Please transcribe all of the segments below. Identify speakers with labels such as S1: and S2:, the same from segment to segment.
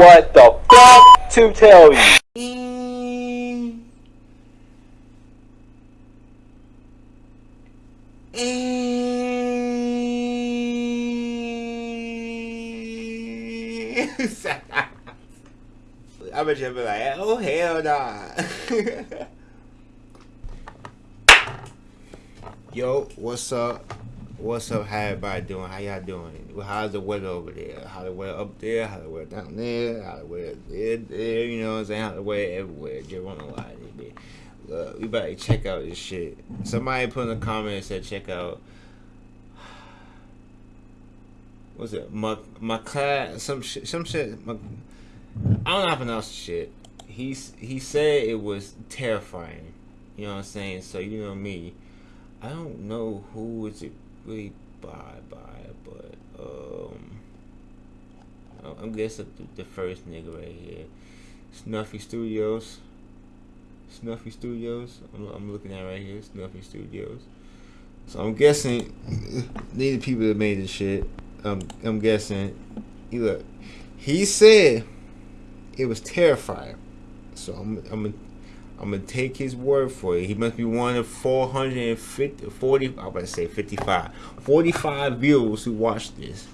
S1: what the fuck to tell you.
S2: I bet you'll be like, oh hell nah. Yo, what's up? What's up? How everybody doing? How y'all doing? How's the weather over there? How the weather up there? How the weather down there? How the weather there, there? You know what I'm saying? How the weather everywhere? Just wanna lie to. Look, we better check out this shit. Somebody put in the comments said check out. What's it? My my class some shit some shit. My, I don't know how to pronounce shit. He's he said it was terrifying. You know what I'm saying? So you know me. I don't know who is it really by by, but um, I'm guessing the, the first nigga right here, Snuffy Studios. Snuffy Studios. I'm, I'm looking at right here, Snuffy Studios. So I'm guessing these are people that made this shit. Um, I'm guessing. He look. He said it was terrifying. So I'm I'm I'm gonna take his word for it. He must be one of 450 40 I'm about to say 55 45 viewers who watched this.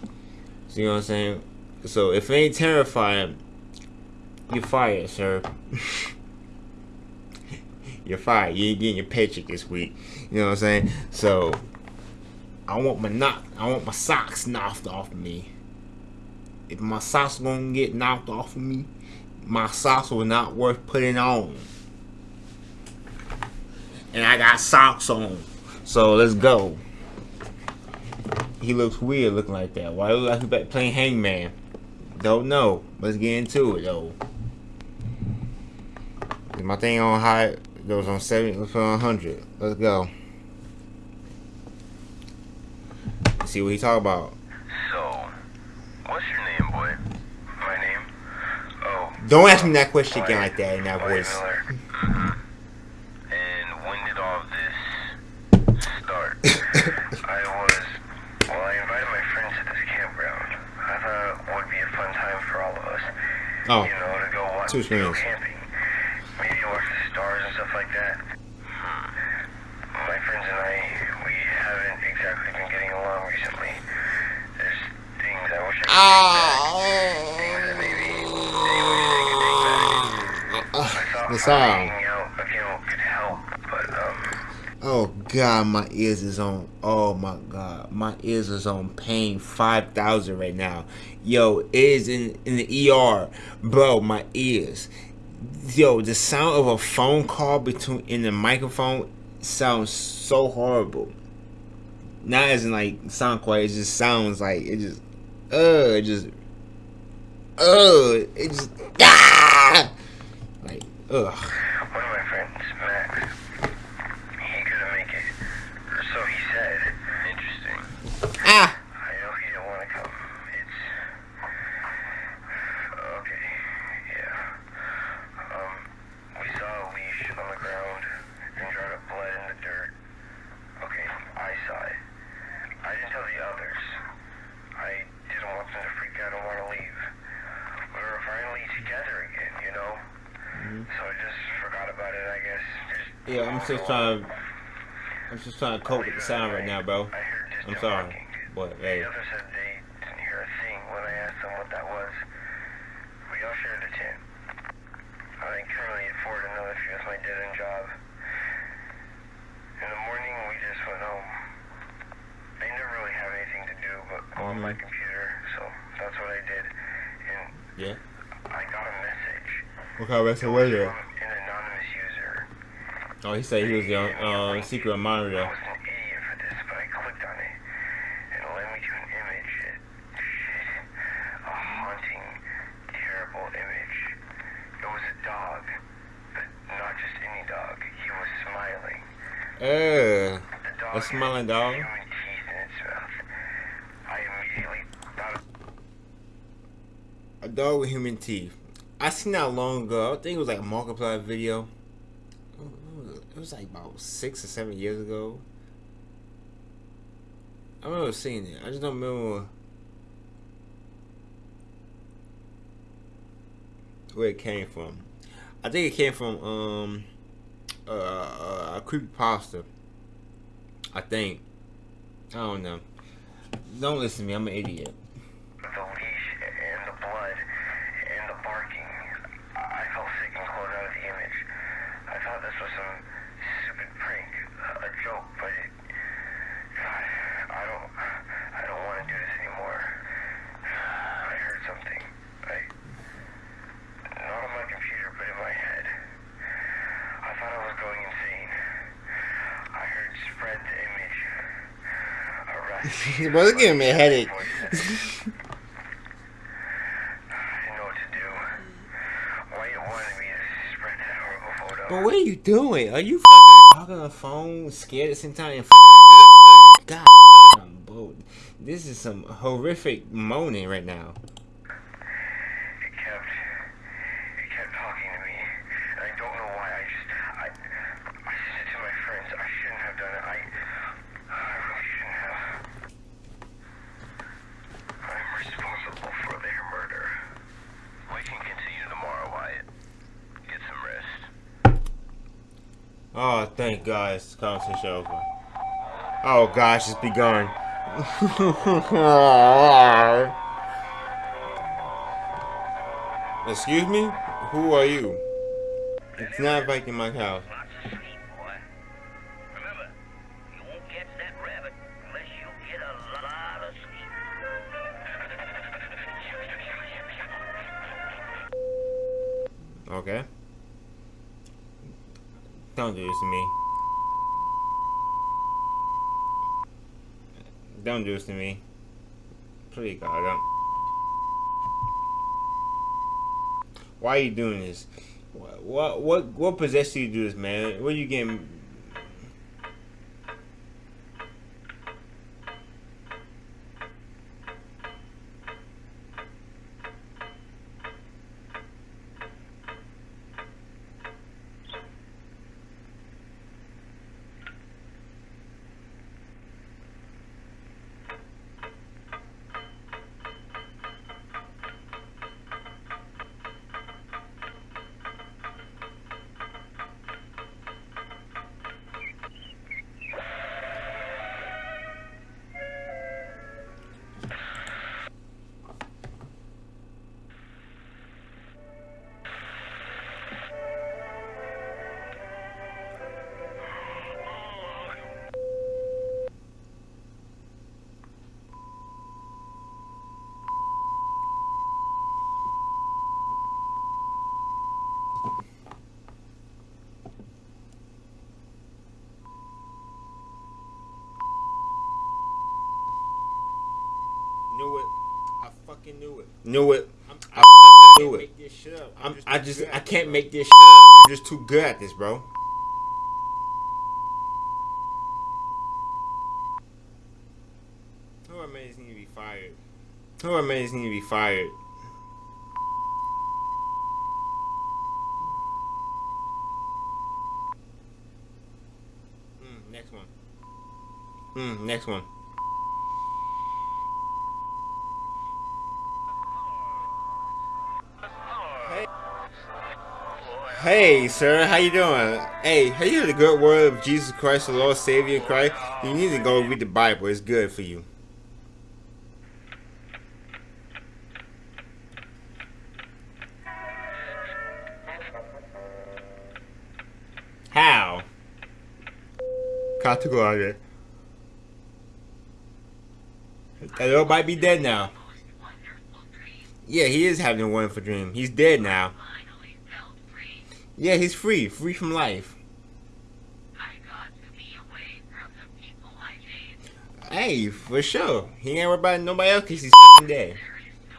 S2: So what I'm saying? So if it ain't terrifying, you're fired, sir. you're fired. You ain't getting your paycheck this week. You know what I'm saying? So I want my knock I want my socks knocked off of me. If my socks gonna get knocked off of me, my socks were not worth putting on. And I got socks on. So let's go. He looks weird looking like that. Why look like he back playing hangman? Don't know. Let's get into it though. Is my thing on high goes on 70 let's put on 100. Let's go. Let's see what he talk about.
S3: So, what's your name, boy? My name? Oh.
S2: Don't ask me that question again like that in that voice.
S3: Miller. Mhm. And when did all of this start? I was, well, I invited my friends to this campground. I thought it would be a fun time for all of us.
S2: Oh.
S3: You know, to go watch,
S2: Two
S3: go camping. Maybe watch the stars and stuff like that. My friends and I, we haven't exactly been getting along recently. There's things I wish I could take back. Ah. Things that maybe they wish they could take back. Ah. I thought
S2: The sound.
S3: hanging out again could help, but um,
S2: Oh god, my ears is on. Oh my god, my ears is on pain five thousand right now. Yo, is in in the ER, bro. My ears. Yo, the sound of a phone call between in the microphone sounds so horrible. Not as in like sound quality, it just sounds like it just, uh, it just, uh, it just, ah, like, ugh.
S3: one of my friends, Max, he couldn't make it, or so he said. Interesting.
S2: Ah.
S3: I know he didn't want to come. It's okay. Yeah. Um, we saw a leash on the ground and dried up blood in the dirt. Okay, I saw it. I didn't tell the others. I didn't want them to freak out and want to leave. We were finally together again, you know. So I just forgot about it. I guess. Just
S2: Yeah, I'm just trying to. I'm just trying to cope with the sound right now, bro.
S3: I
S2: I'm sorry. What? Hey.
S3: The others said they didn't hear a thing when I asked them what that was. We all shared a tent. I currently afford another few with my dead end job. In the morning, we just went home. I never really have anything to do but go on my computer, so that's what I did. And
S2: Yeah.
S3: I got a message.
S2: What kind of
S3: It
S2: of
S3: was
S2: was
S3: from an anonymous user.
S2: Oh, he said he was the uh, secret
S3: I
S2: monitor.
S3: was an idiot for this, but I clicked on it, and it led me to an image. It, shit, a haunting, terrible image. It was a dog, but not just any dog. He was smiling.
S2: Uh,
S3: The dog
S2: A smiling dog?
S3: human teeth in its mouth. I immediately thought
S2: a dog with human teeth. I seen that long ago. I think it was like a Markiplier video. It was like about six or seven years ago. I remember seeing it. I just don't remember. where it came from. I think it came from um uh, a creepy pasta. I think. I don't know. Don't listen to me. I'm an idiot.
S3: The leash and the blood and the barking. I felt sick and closed out of the image. I thought this was some joke, but it, God, I don't, I don't want to do this anymore. I heard something. I, not on my computer, but in my head. I thought I was going insane. I heard spread the image. Arrest.
S2: well, it's giving me a headache.
S3: Voices. I didn't know what to do. White wanted me to spread that horrible photo.
S2: But what are you doing? Are you talking on the phone, scared at the same time, and God bro. This is some horrific moaning right now.
S3: It kept, it kept talking to me, and I don't know why. I just, I, I said to my friends, I shouldn't have done it. I, I really shouldn't have. I'm responsible for their murder. We can continue tomorrow, Wyatt. Get some rest.
S2: Oh, thank God, it's conversation over. Oh gosh, it's begun. Excuse me? Who are you? It's not Viking Mike House.
S4: Lots of sleep, boy. Remember, you won't catch that rabbit unless you get a lot of sleep.
S2: Okay. Don't do this to me. Don't do this to me. Please, God, don't. Why are you doing this? What what what, what possessed you to do this, man? What are you getting? Fucking knew it. Knew it. I fucking knew it. I'm, I just I can't make this shit up. I'm just too good at this, bro. Who are maids need to be fired? Who are maids need to be fired? Mm, next one. Mm, next one. Hey, sir, how you doing? Hey, have you heard the good word of Jesus Christ, the Lord Savior Christ? You need to go read the Bible. It's good for you. How? Go. That little might be dead now. Yeah, he is having a wonderful dream. He's dead now.
S4: Finally felt free.
S2: Yeah, he's free, free from life.
S4: I got to be away from the people I hate.
S2: Hey, for sure. He ain't worried about nobody else because he's fucking dead.
S4: No.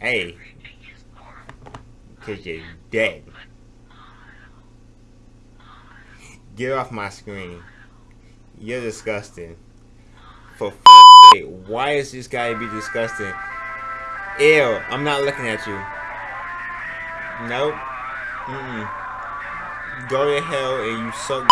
S2: Hey,
S4: Everything is normal.
S2: because you're dead. Get off my screen. You're disgusting. For fuck's sake, why is this guy be disgusting? Ew, I'm not looking at you. Nope. Mm-mm. Go to hell and you suck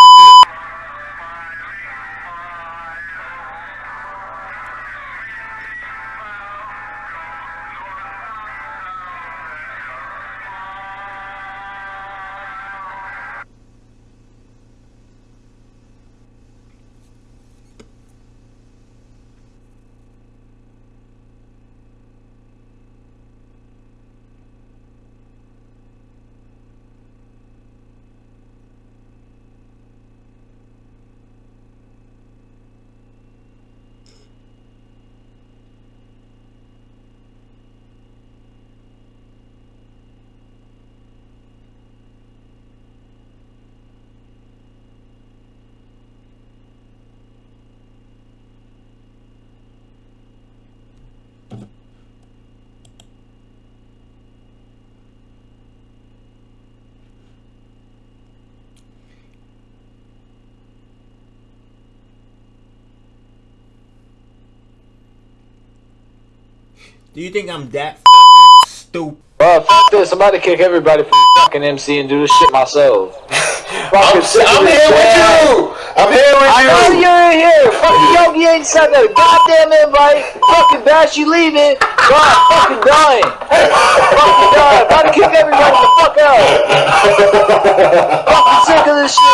S2: Do you think I'm that fucking stupid?
S1: Bro, fuck this. I'm about to kick everybody from fucking MC and do this shit myself.
S5: I'm,
S1: Fucking sick of
S5: I'm here with you. I'm here with
S1: I
S5: you.
S1: know you're in here. Fucking Yogi ain't sent a goddamn invite. Fucking Bash, you leaving. God, fucking dying. fucking dying. About to kick everybody the fuck out. fucking sick of this shit,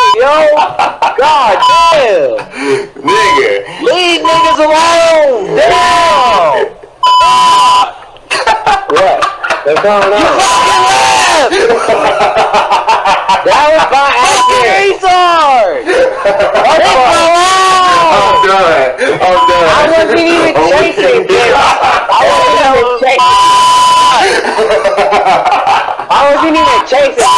S1: What's going on? fucking left. that was by accident. retard. What's going?
S5: I'm done. I'm done.
S1: I wasn't even chasing, dude. I wasn't even chasing. I wasn't even chasing.